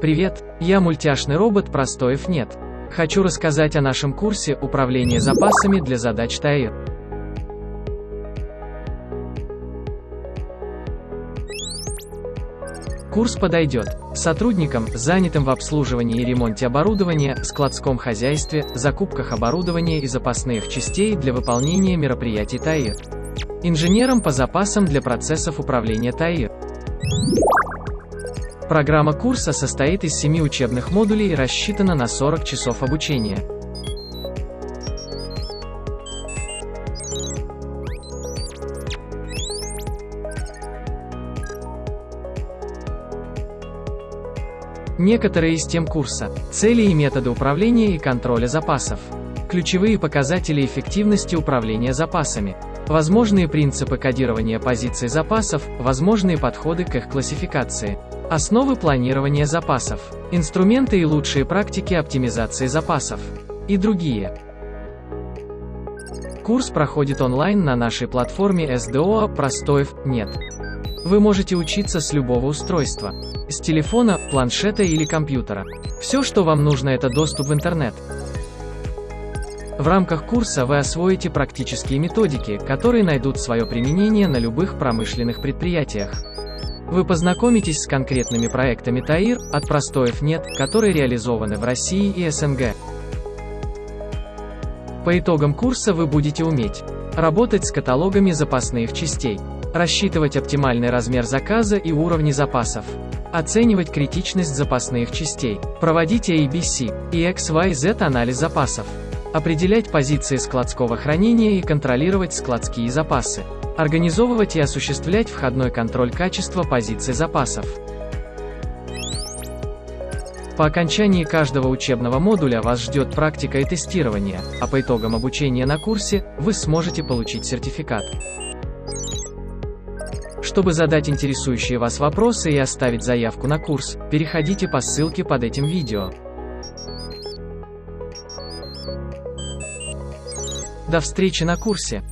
Привет, я мультяшный робот Простоев нет. Хочу рассказать о нашем курсе «Управление запасами для задач ТАИР». Курс подойдет сотрудникам, занятым в обслуживании и ремонте оборудования, складском хозяйстве, закупках оборудования и запасных частей для выполнения мероприятий ТАИР. Инженерам по запасам для процессов управления ТАИР. Программа курса состоит из 7 учебных модулей и рассчитана на 40 часов обучения. Некоторые из тем курса. Цели и методы управления и контроля запасов. Ключевые показатели эффективности управления запасами. Возможные принципы кодирования позиций запасов, возможные подходы к их классификации. Основы планирования запасов. Инструменты и лучшие практики оптимизации запасов. И другие. Курс проходит онлайн на нашей платформе SDO Простоев нет. Вы можете учиться с любого устройства. С телефона, планшета или компьютера. Все, что вам нужно, это доступ в интернет. В рамках курса вы освоите практические методики, которые найдут свое применение на любых промышленных предприятиях. Вы познакомитесь с конкретными проектами ТАИР, от простоев нет, которые реализованы в России и СНГ. По итогам курса вы будете уметь работать с каталогами запасных частей, рассчитывать оптимальный размер заказа и уровни запасов, оценивать критичность запасных частей, проводить ABC и XYZ анализ запасов, определять позиции складского хранения и контролировать складские запасы, Организовывать и осуществлять входной контроль качества позиций запасов. По окончании каждого учебного модуля вас ждет практика и тестирование, а по итогам обучения на курсе, вы сможете получить сертификат. Чтобы задать интересующие вас вопросы и оставить заявку на курс, переходите по ссылке под этим видео. До встречи на курсе!